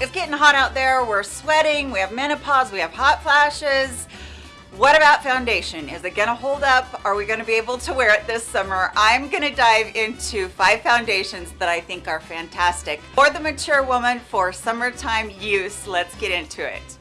It's getting hot out there. We're sweating. We have menopause. We have hot flashes. What about foundation? Is it gonna hold up? Are we gonna be able to wear it this summer? I'm gonna dive into five foundations that I think are fantastic for the mature woman for summertime use. Let's get into it.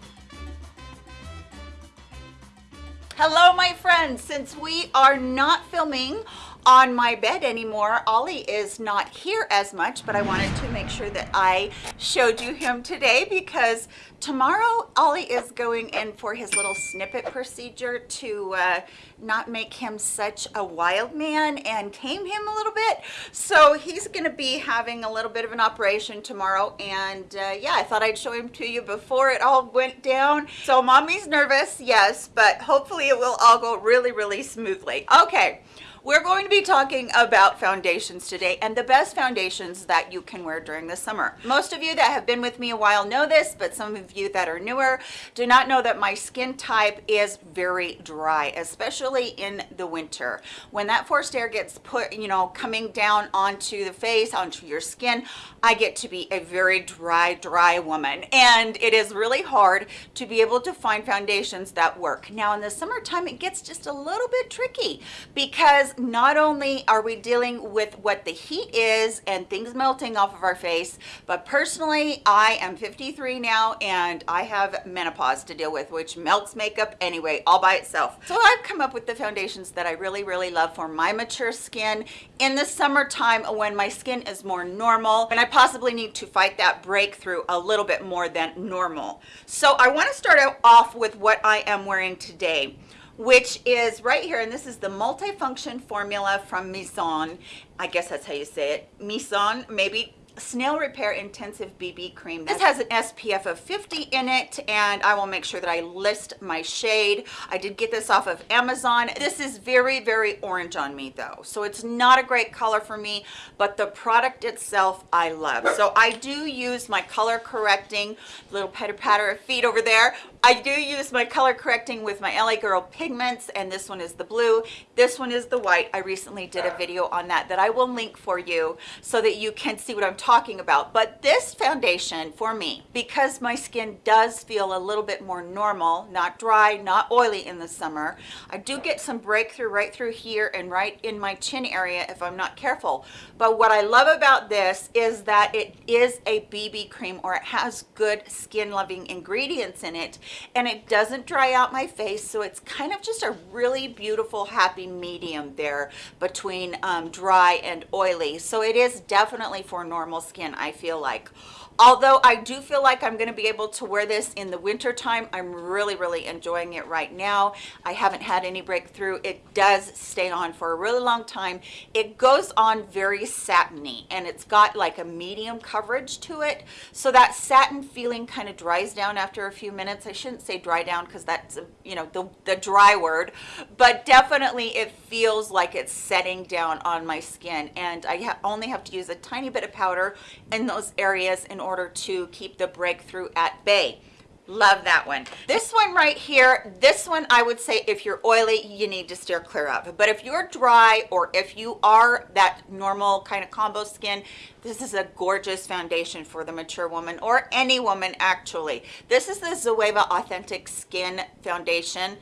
Hello, my friends. Since we are not filming on my bed anymore. Ollie is not here as much, but I wanted to make sure that I showed you him today because tomorrow Ollie is going in for his little snippet procedure to uh, not make him such a wild man and tame him a little bit. So he's going to be having a little bit of an operation tomorrow. And uh, yeah, I thought I'd show him to you before it all went down. So mommy's nervous, yes, but hopefully it will all go really, really smoothly. Okay. We're going to be talking about foundations today and the best foundations that you can wear during the summer. Most of you that have been with me a while know this, but some of you that are newer do not know that my skin type is very dry, especially in the winter. When that forced air gets put, you know, coming down onto the face, onto your skin, I get to be a very dry, dry woman. And it is really hard to be able to find foundations that work. Now in the summertime, it gets just a little bit tricky because not only are we dealing with what the heat is and things melting off of our face, but personally, I am 53 now and I have menopause to deal with, which melts makeup anyway, all by itself. So I've come up with the foundations that I really, really love for my mature skin in the summertime when my skin is more normal and I possibly need to fight that breakthrough a little bit more than normal. So I wanna start off with what I am wearing today which is right here and this is the multifunction formula from Mizon I guess that's how you say it. Mizon maybe snail repair intensive bb cream. This has an spf of 50 in it and i will make sure that i list my shade. I did get this off of amazon. This is very very orange on me though so it's not a great color for me but the product itself i love. So i do use my color correcting little pitter patter of feet over there. I do use my color correcting with my LA Girl pigments and this one is the blue. This one is the white. I recently did a video on that that I will link for you so that you can see what I'm talking about. But this foundation for me, because my skin does feel a little bit more normal, not dry, not oily in the summer, I do get some breakthrough right through here and right in my chin area if I'm not careful. But what I love about this is that it is a BB cream or it has good skin loving ingredients in it and it doesn't dry out my face so it's kind of just a really beautiful happy medium there between um, dry and oily so it is definitely for normal skin I feel like. Although I do feel like I'm going to be able to wear this in the winter time I'm really really enjoying it right now. I haven't had any breakthrough. It does stay on for a really long time. It goes on very satiny and it's got like a medium coverage to it. So that satin feeling kind of dries down after a few minutes. I shouldn't say dry down because that's you know the, the dry word but definitely it feels like it's setting down on my skin. And I ha only have to use a tiny bit of powder in those areas in order to keep the breakthrough at bay. Love that one. This one right here this one i would say if you're oily you need to steer clear of. But if you're dry or if you are that normal kind of combo skin this is a gorgeous foundation for the mature woman or any woman actually. This is the zoeva authentic skin foundation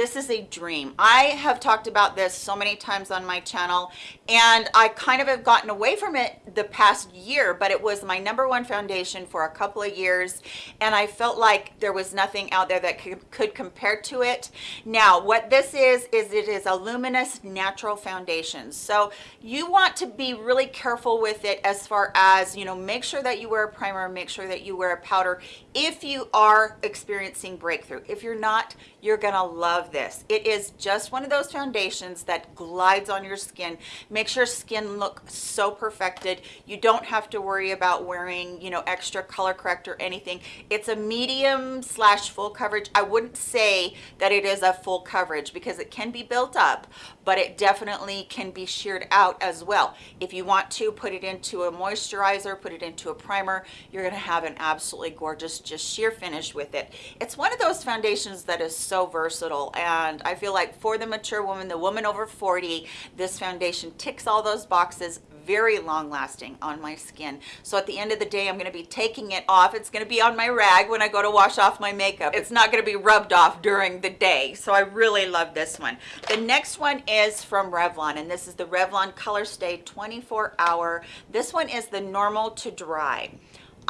this is a dream. I have talked about this so many times on my channel and i kind of have gotten away from it the past year but it was my number one foundation for a couple of years and i felt like there was nothing out there that could, could compare to it. Now what this is is it is a luminous natural foundation. So you want to be really careful with it as far as you know make sure that you wear a primer make sure that you wear a powder. If you are experiencing breakthrough if you're not you're gonna love this. It is just one of those foundations that glides on your skin makes your skin look so perfected. You don't have to worry about wearing you know extra color corrector or anything. It's a medium slash full coverage. I wouldn't say that it is a full coverage because it can be built up but it definitely can be sheared out as well. If you want to put it into a moisturizer put it into a primer you're going to have an absolutely gorgeous just sheer finish with it. It's one of those foundations that is so versatile and I feel like for the mature woman the woman over 40 this foundation ticks all those boxes very long lasting on my skin. So at the end of the day, I'm gonna be taking it off. It's gonna be on my rag when I go to wash off my makeup. It's not gonna be rubbed off during the day. So I really love this one. The next one is from Revlon, and this is the Revlon Color Stay 24 Hour. This one is the normal to dry.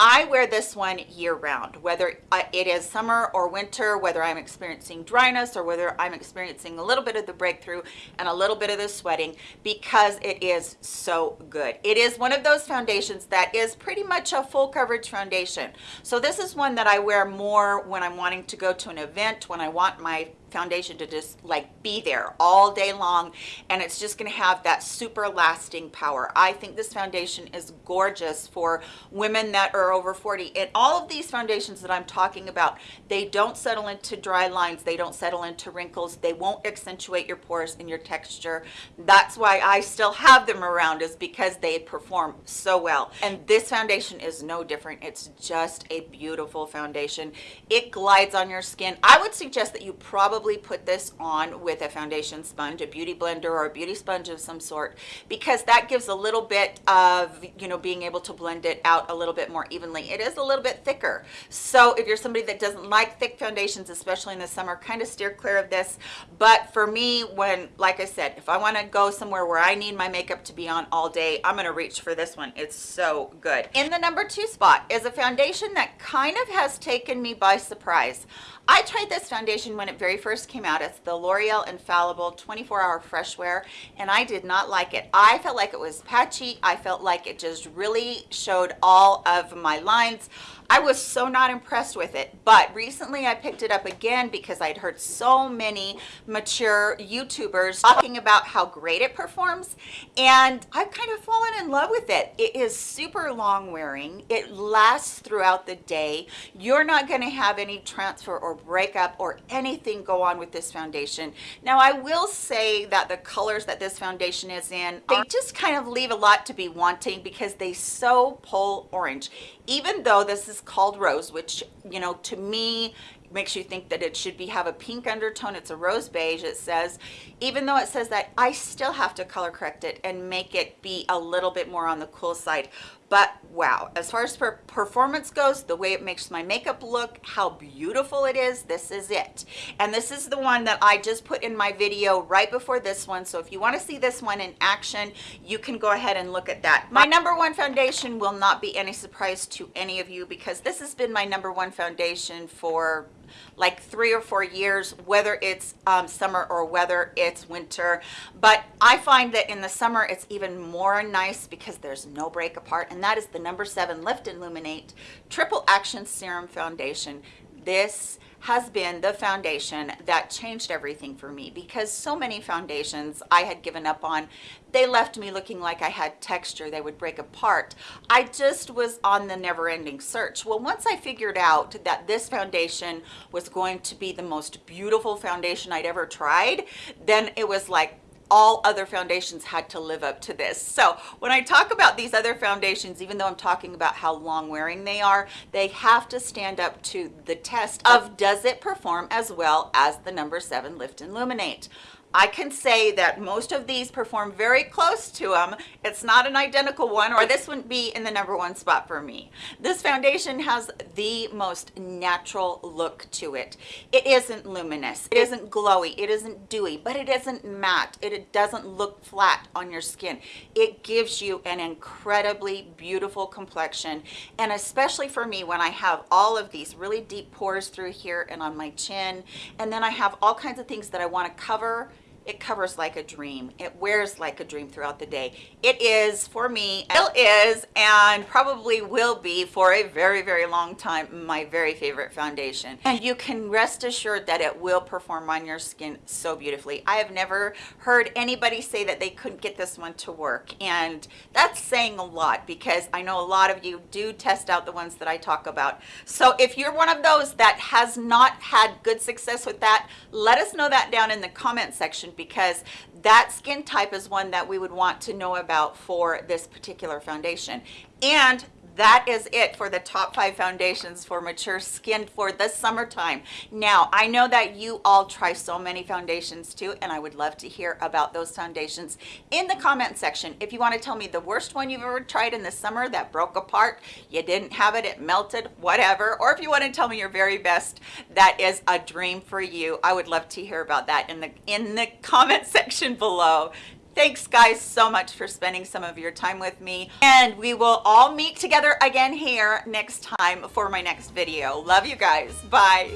I wear this one year round, whether uh, it is summer or winter, whether I'm experiencing dryness or whether I'm experiencing a little bit of the breakthrough and a little bit of the sweating because it is so good. It is one of those foundations that is pretty much a full coverage foundation. So this is one that I wear more when I'm wanting to go to an event, when I want my foundation to just like be there all day long and it's just going to have that super lasting power. I think this foundation is gorgeous for women that are over 40 and all of these foundations that i'm talking about they don't settle into dry lines they don't settle into wrinkles they won't accentuate your pores and your texture. That's why i still have them around is because they perform so well. And this foundation is no different it's just a beautiful foundation. It glides on your skin. I would suggest that you probably probably put this on with a foundation sponge, a beauty blender or a beauty sponge of some sort, because that gives a little bit of, you know, being able to blend it out a little bit more evenly. It is a little bit thicker. So if you're somebody that doesn't like thick foundations, especially in the summer, kind of steer clear of this. But for me, when, like I said, if I want to go somewhere where I need my makeup to be on all day, I'm going to reach for this one. It's so good. In the number two spot is a foundation that kind of has taken me by surprise. I tried this foundation when it very first came out. It's the L'Oreal Infallible 24 Hour Fresh Wear, and I did not like it. I felt like it was patchy. I felt like it just really showed all of my lines. I was so not impressed with it, but recently I picked it up again because I'd heard so many mature YouTubers talking about how great it performs, and I've kind of fallen in love with it. It is super long wearing. It lasts throughout the day. You're not going to have any transfer or breakup or anything go on with this foundation. Now, I will say that the colors that this foundation is in, they just kind of leave a lot to be wanting because they so pull orange. Even though this is called rose which you know to me makes you think that it should be have a pink undertone it's a rose beige it says even though it says that i still have to color correct it and make it be a little bit more on the cool side. But wow as far as per performance goes the way it makes my makeup look how beautiful it is this is it. And this is the one that i just put in my video right before this one so if you want to see this one in action you can go ahead and look at that. My number one foundation will not be any surprise to any of you because this has been my number one foundation for like three or four years whether it's um, summer or whether it's winter. But I find that in the summer it's even more nice because there's no break apart and that is the number seven lift and illuminate triple action serum foundation. This has been the foundation that changed everything for me because so many foundations I had given up on they left me looking like I had texture they would break apart. I just was on the never-ending search. Well once I figured out that this foundation was going to be the most beautiful foundation I'd ever tried then it was like all other foundations had to live up to this. So when I talk about these other foundations, even though I'm talking about how long wearing they are, they have to stand up to the test of does it perform as well as the number seven Lift and Illuminate. I can say that most of these perform very close to them. It's not an identical one or this wouldn't be in the number one spot for me. This foundation has the most natural look to it. It isn't luminous, it isn't glowy, it isn't dewy, but it isn't matte. It, it doesn't look flat on your skin. It gives you an incredibly beautiful complexion. And especially for me, when I have all of these really deep pores through here and on my chin, and then I have all kinds of things that I wanna cover it covers like a dream. It wears like a dream throughout the day. It is for me still is and probably will be for a very very long time my very favorite foundation. And you can rest assured that it will perform on your skin so beautifully. I have never heard anybody say that they couldn't get this one to work and that's saying a lot because i know a lot of you do test out the ones that i talk about. So if you're one of those that has not had good success with that let us know that down in the comment section because that skin type is one that we would want to know about for this particular foundation. And that is it for the top five foundations for mature skin for the summertime. Now, I know that you all try so many foundations too, and I would love to hear about those foundations in the comment section. If you want to tell me the worst one you've ever tried in the summer that broke apart, you didn't have it, it melted, whatever, or if you want to tell me your very best, that is a dream for you. I would love to hear about that in the in the comment section below. Thanks guys so much for spending some of your time with me and we will all meet together again here next time for my next video. Love you guys. Bye.